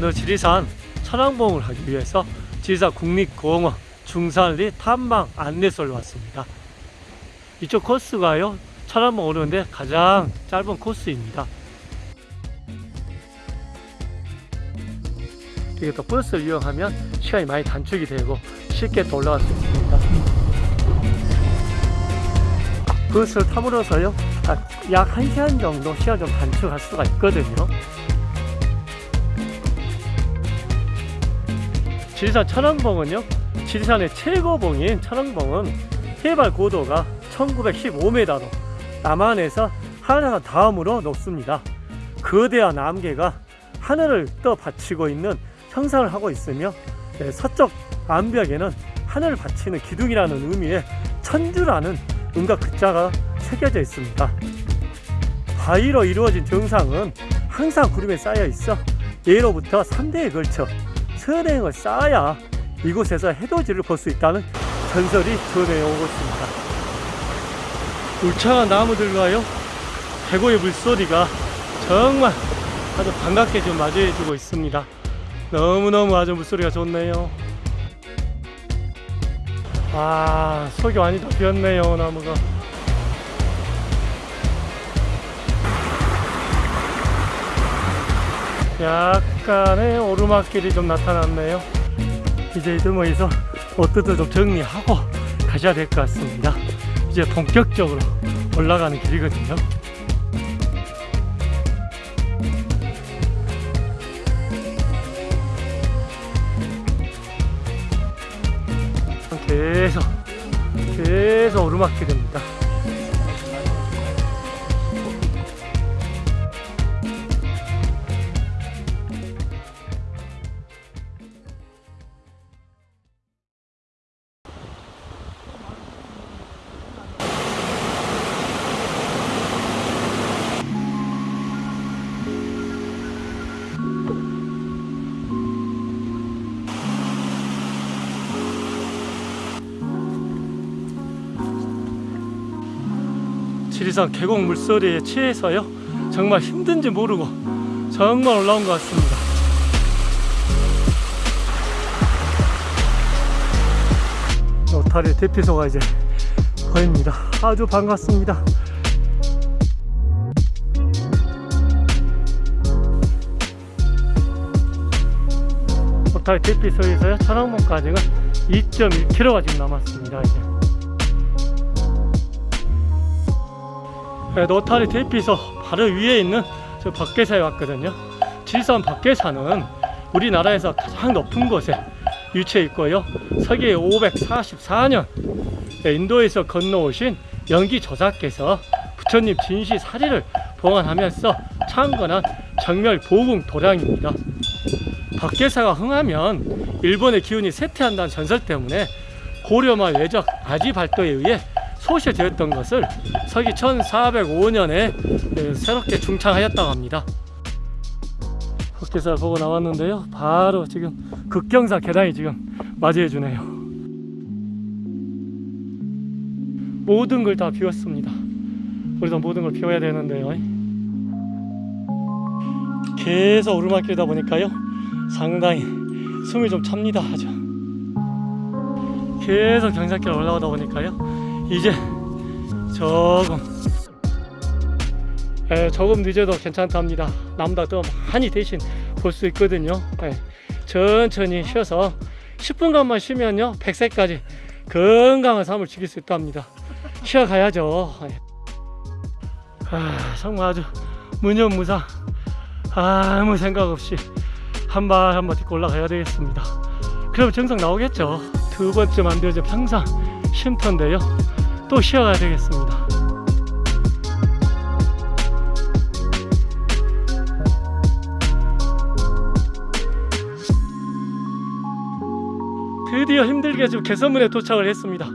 오늘 지리산 천왕봉을 하기 위해서 지리산 국립공원 중산리 탐방 안내소를 왔습니다. 이쪽 코스가요 천왕봉 오르는데 가장 짧은 코스입니다. 이게 또 버스를 이용하면 시간이 많이 단축이 되고 쉽게 또 올라갈 수 있습니다. 버스를 타므로서요 아, 약 1시간 정도 시간 좀 단축할 수가 있거든요. 지리산 천왕봉은요 지리산의 최고봉인 천왕봉은 해발 고도가 1915m로 남한에서 한라산 다음으로 높습니다. 거대한 안개가 하늘을 떠 받치고 있는 형상을 하고 있으며 네, 서쪽 암벽에는 하늘을 받치는 기둥이라는 의미의 천주라는 음과 글자가 새겨져 있습니다. 바위로 이루어진 정상은 항상 구름에 쌓여 있어 예로부터 3대에 걸쳐 선행을 쌓아야 이곳에서 해돋이를 볼 수 있다는 전설이 전해오고 있습니다. 울창한 나무들과요 계곡의 물소리가 정말 아주 반갑게 좀 맞이해주고 있습니다. 너무너무 아주 물소리가 좋네요. 아 속이 많이 다 비었네요 나무가. 약간의 오르막길이 좀 나타났네요. 이제 이들모에서 옷들도 좀 정리하고 가셔야 될 것 같습니다. 이제 본격적으로 올라가는 길이거든요. 계속 계속 오르막길입니다 지리산 계곡 물소리에 취해서요. 정말 힘든지 모르고 정말 올라온 것 같습니다. 노타리 대피소가 이제 보입니다. 아주 반갑습니다. 노타리 대피소에서요. 천왕봉까지는 2.1km가 지금 남았습니다 이제 네, 노타리 대피소 바로 위에 있는 저 밖에사에 왔거든요. 지리산 밖에사는 우리나라에서 가장 높은 곳에 위치해 있고요. 서기 544년 인도에서 건너오신 연기 조사께서 부처님 진시 사리를 봉안하면서 창건한 정멸 보궁 도량입니다. 밖에사가 흥하면 일본의 기운이 쇠퇴한다는 전설 때문에 고려말 외적 아지 발도에 의해 소실되었던 것을 서기 1405년에 새롭게 중창하였다고 합니다. 흑계사를 보고 나왔는데요. 바로 지금 극경사 계단이 지금 맞이해 주네요. 모든 걸 다 비웠습니다. 우리도 모든 걸 비워야 되는데요. 계속 오르막길이다 보니까요. 상당히 숨이 좀 찹니다. 아주. 계속 경사길 올라가다 보니까요. 이제 조금. 에, 조금 늦어도 괜찮답니다. 남보다 더 많이 대신 볼 수 있거든요. 에, 천천히 쉬어서 10분간만 쉬면요 100세까지 건강한 삶을 즐길 수 있답니다. 쉬어가야죠. 에. 아, 정말 아주 무념무상 아무 생각 없이 한 발 한 발 딛고 올라가야 되겠습니다. 그럼 정상 나오겠죠? 두 번째 만들어진 평상 쉼터인데요 또 쉬어가야 되겠습니다. 드디어 힘들게 지금 개선문에 도착을 했습니다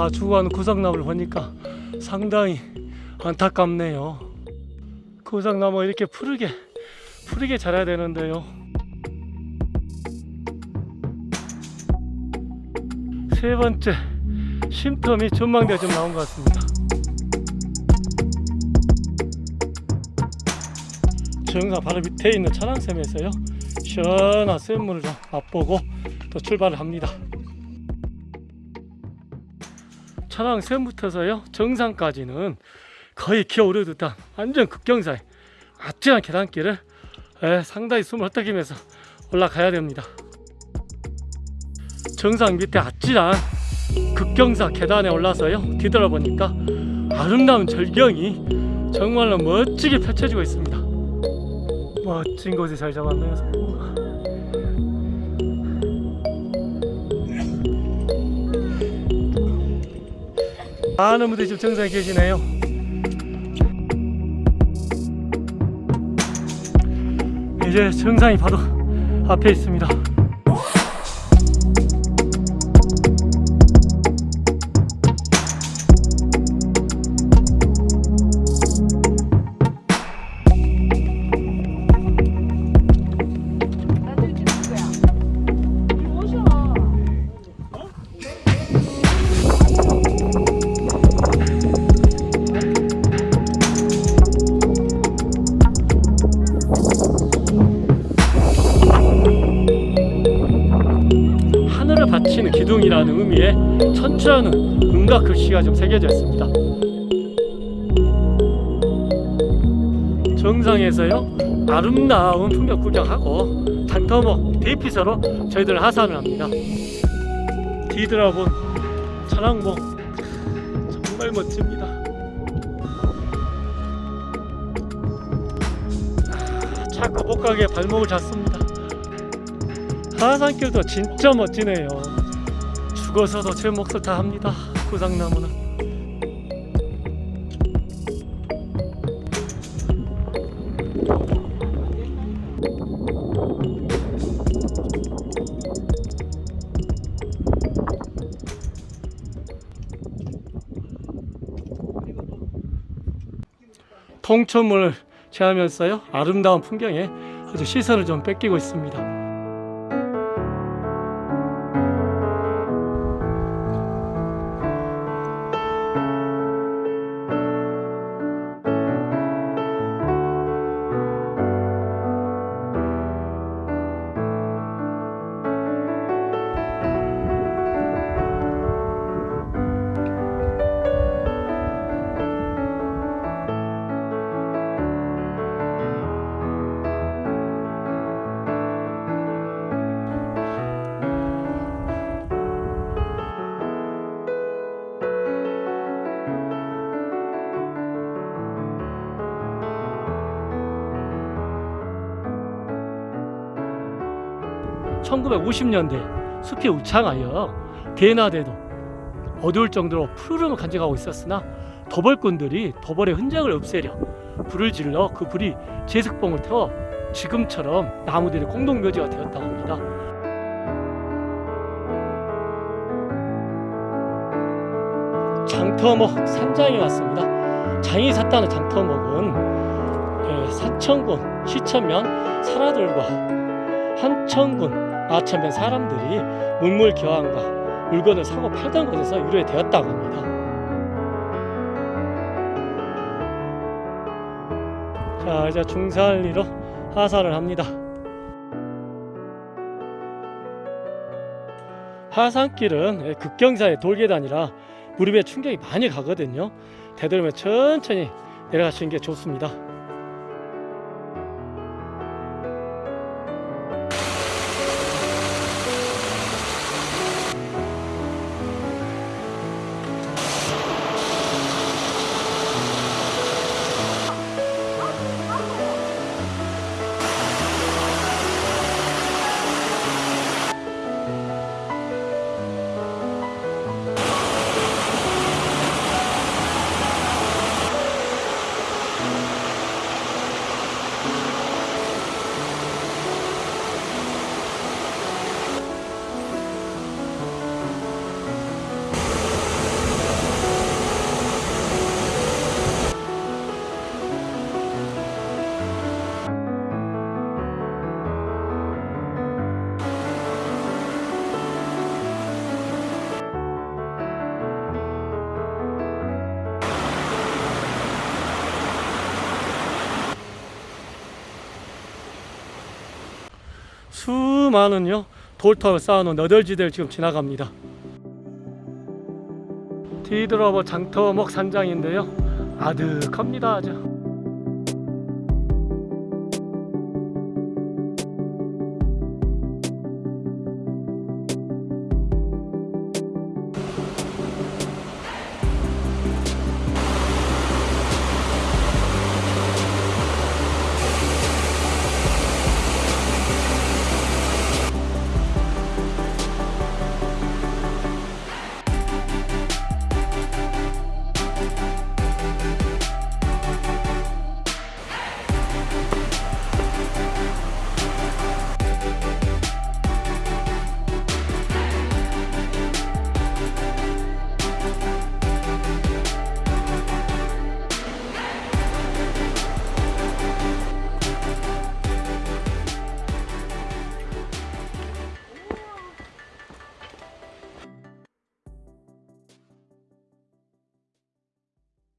다 죽어가는 구석나무를 보니까 상당히 안타깝네요 구석나무가 이렇게 푸르게 푸르게 자라야 되는데요. 세 번째 쉼텀이 전망대가 좀 나온 것 같습니다. 정상 바로 밑에 있는 차량샘에서요 시원한 샘물을 좀 맛보고 또 출발을 합니다. 차량 샘부터서요 정상까지는 거의 기어오르 듯한 완전 급경사에 아찔한 계단길을 에, 상당히 숨을 헐떡이면서 올라가야 됩니다. 정상 밑에 아찔한 급경사 계단에 올라서요 뒤돌아보니까 아름다운 절경이 정말로 멋지게 펼쳐지고 있습니다. 멋진 곳에 잘 잡았네요. 많은 분들이 지금 정상에 계시네요. 이제 정상이 바로 앞에 있습니다. 천추라는 음각 글씨가 좀 새겨져 있습니다. 정상에서요 아름다운 풍경 구경하고 단터목 대피소로 저희들 하산을 합니다. 뒤돌아본 차량봉 정말 멋집니다. 아, 가게 발목을 잡습니다. 하산길도 진짜 멋지네요. 죽어서도 제 몫을 다 합니다. 구상나무는. 통천문을 제하면서요 아름다운 풍경에 아주 시선을 좀 뺏기고 있습니다. (1950년대) 숲이 우창하여 대나대도 어두울 정도로 푸르름을 간직하고 있었으나 더벌꾼들이 더벌의 흔적을 없애려 불을 질러 그 불이 제습봉을 태워 지금처럼 나무들의 공동묘지가 되었다고 합니다. 장터목 산장에 왔습니다. 장이 샀다는 장터목은 예, 사천군 시천면 사라들과 한천군 아천면 사람들이 문물 교환과 물건을 사고 팔던 곳에서 유래되었다고 합니다. 자 이제 중산리로 하산을 합니다. 하산길은 예, 급경사의 돌계단이라 무릎에 충격이 많이 가거든요. 되도록이면 천천히 내려가시는 게 좋습니다. 수많은요 돌탑을 쌓아놓은 너덜지대를 지금 지나갑니다. 디드러버 장터목 산장인데요. 아득합니다 아주.